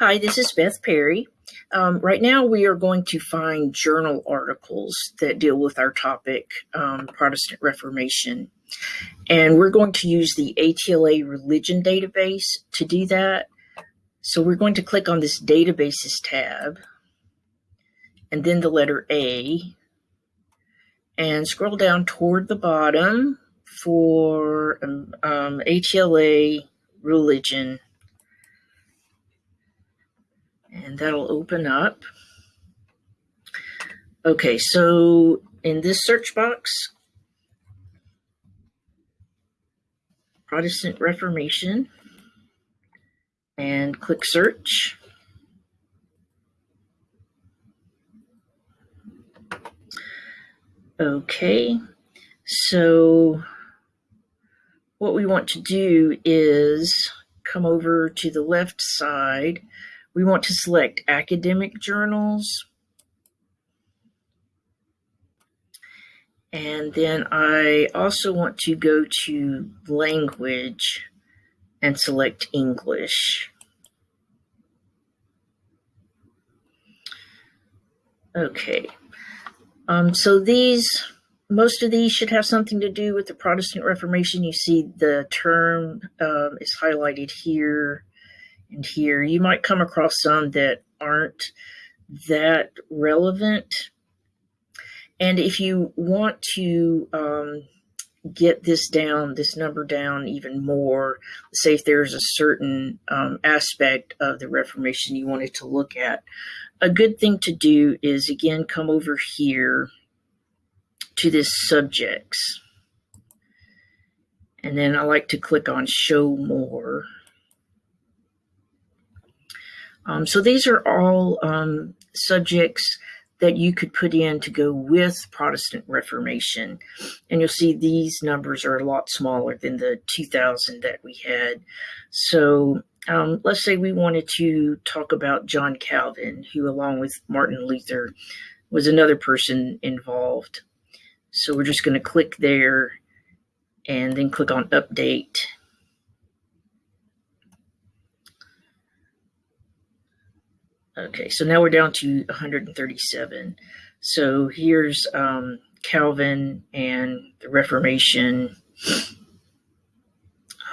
Hi, this is Beth Perry. Um, right now, we are going to find journal articles that deal with our topic, um, Protestant Reformation. And we're going to use the ATLA religion database to do that. So we're going to click on this databases tab and then the letter A and scroll down toward the bottom for um, um ATLA religion and that'll open up. Okay, so in this search box, Protestant Reformation, and click search. Okay, so what we want to do is come over to the left side we want to select academic journals. And then I also want to go to language and select English. Okay, um, so these, most of these should have something to do with the Protestant Reformation. You see the term um, is highlighted here here. You might come across some that aren't that relevant. And if you want to um, get this down, this number down even more, say if there's a certain um, aspect of the Reformation you wanted to look at, a good thing to do is again come over here to this subjects. And then I like to click on show more. Um, so these are all um, subjects that you could put in to go with Protestant Reformation. And you'll see these numbers are a lot smaller than the 2000 that we had. So um, let's say we wanted to talk about John Calvin, who along with Martin Luther was another person involved. So we're just going to click there and then click on update Okay, so now we're down to 137. So here's um, Calvin and the Reformation.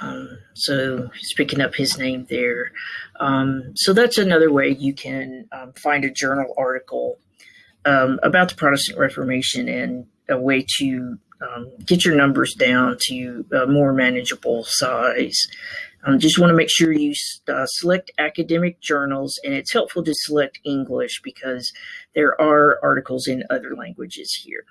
Um, so he's picking up his name there. Um, so that's another way you can um, find a journal article um, about the Protestant Reformation and a way to um, get your numbers down to a more manageable size. Um, just want to make sure you uh, select academic journals, and it's helpful to select English because there are articles in other languages here.